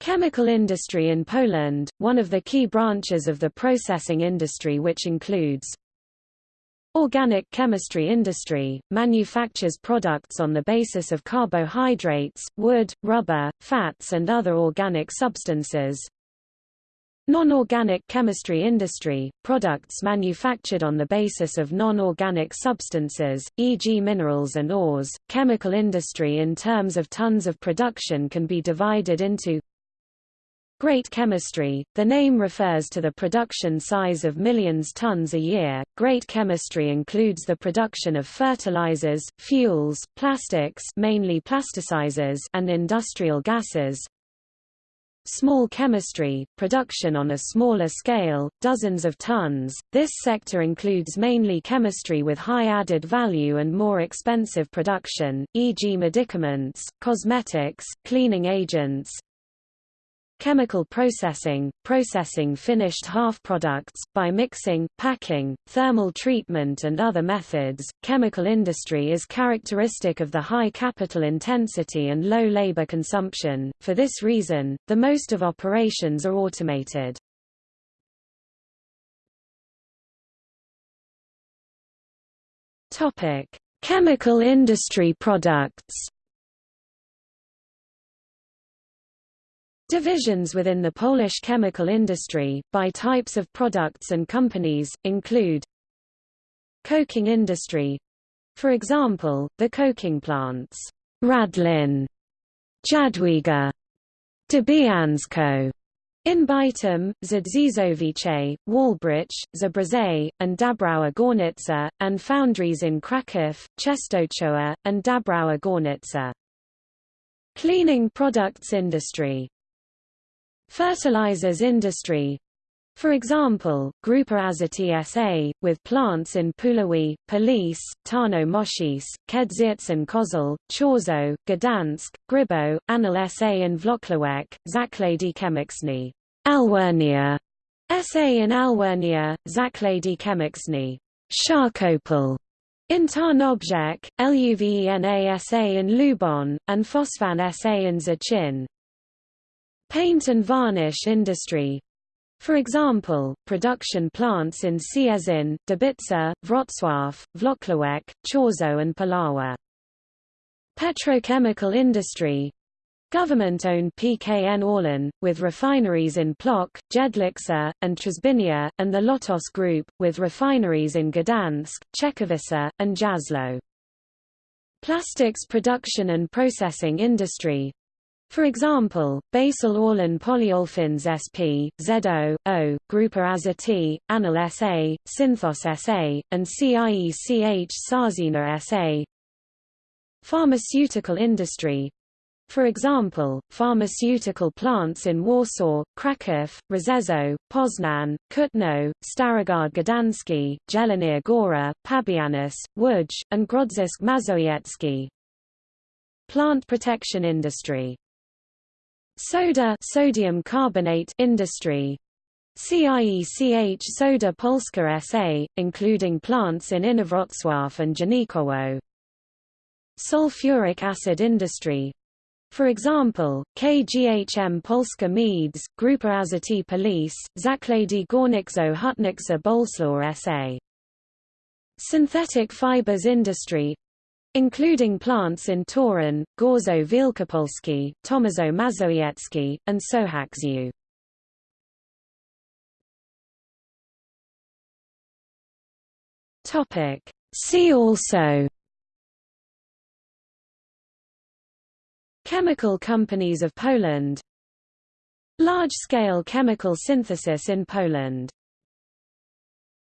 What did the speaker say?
Chemical industry in Poland, one of the key branches of the processing industry which includes Organic chemistry industry, manufactures products on the basis of carbohydrates, wood, rubber, fats and other organic substances. Non-organic chemistry industry, products manufactured on the basis of non-organic substances, e.g. minerals and ores. Chemical industry in terms of tons of production can be divided into Great chemistry, the name refers to the production size of millions tons a year. Great chemistry includes the production of fertilizers, fuels, plastics mainly plasticizers and industrial gases. Small chemistry, production on a smaller scale, dozens of tons. This sector includes mainly chemistry with high added value and more expensive production, e.g. medicaments, cosmetics, cleaning agents, Chemical processing, processing finished half-products, by mixing, packing, thermal treatment and other methods. Chemical industry is characteristic of the high capital intensity and low labor consumption, for this reason, the most of operations are automated. Topic: Chemical industry products Divisions within the Polish chemical industry, by types of products and companies, include Coking industry for example, the coking plants Radlin, Jadwiga, Dębieńsko in Bytom, Zdzieszowice, Wałbrzych, Zabrze, and Dąbrowa Górnicza, and foundries in Kraków, Częstochowa, and Dąbrowa Górnicza. Cleaning products industry Fertilizers industry for example, Grupa Azoty S.A., with plants in Puławy, Police, Tarnów Mościce, Kędzierzyn Koźle, Chorzow, Gdansk, Grybo, Anwil S.A. in Włocławek, Zakłady Chemiczne, Alwernia S.A. in Alwernia, Zakłady Chemiczne, Siarkopol in Tarnobrzeg, Luvena S.A. in Luboń, and Fosfan S.A. in Szczecin. Paint and varnish industry for example, production plants in Cieszyn, Dębica, Wrocław, Włocławek, Chorzow and Puławy. Petrochemical industry Government-owned PKN Orlen, with refineries in Plock, Jedlicze, and Trzebinia, and the Lotos Group, with refineries in Gdansk, Czechowice, and Jasło. Plastics production and processing industry for example, Basell Orlen Polyolefins SP, ZO, O, Grupa Azoty, Anwil SA, Synthos SA, and CIECH Sarzyna SA. Pharmaceutical industry for example, pharmaceutical plants in Warsaw, Kraków, Rzeszów, Poznan, Kutno, Starogard Gdański, Zielona Góra, Pabianice, Łódź, and Grodzisk Mazowiecki. Plant protection industry Soda sodium carbonate industry CIECH Soda Polska SA, including plants in Inowrocław and Janikowo. Sulfuric acid industry for example, KGHM Polska Miedź, Grupa Azoty Police, Zakłady Górniczo Hutnicza Bolesław SA. Synthetic fibers industry including plants in Toruń, Gorzow Wielkopolski, Tomaszow Mazowiecki, and Sochaczew. See also Chemical companies of Poland Large-scale chemical synthesis in Poland